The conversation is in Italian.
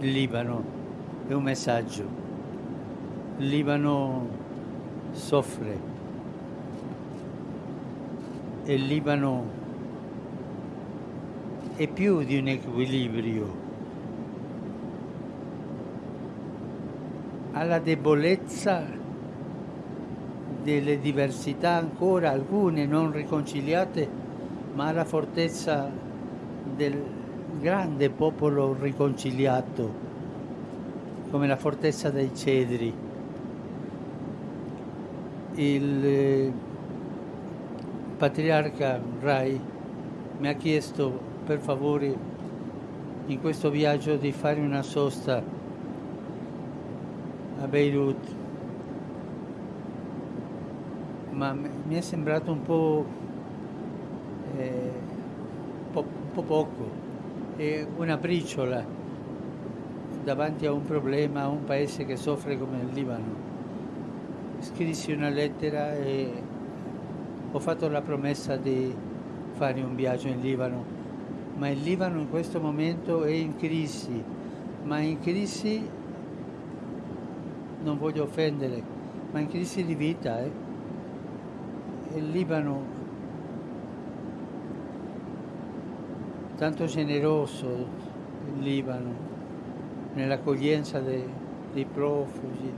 Libano è un messaggio. Libano soffre e Libano è più di un equilibrio. Ha la debolezza delle diversità ancora, alcune non riconciliate, ma ha la fortezza del grande popolo riconciliato, come la fortezza dei cedri. Il eh, patriarca Rai mi ha chiesto per favore in questo viaggio di fare una sosta a Beirut, ma mi è sembrato un po', eh, po', po poco una briciola davanti a un problema, a un paese che soffre come il Libano. Scrissi una lettera e ho fatto la promessa di fare un viaggio in Libano, ma il Libano in questo momento è in crisi, ma in crisi, non voglio offendere, ma in crisi di vita. Eh? Il Libano tanto generoso il Libano nell'accoglienza dei, dei profughi.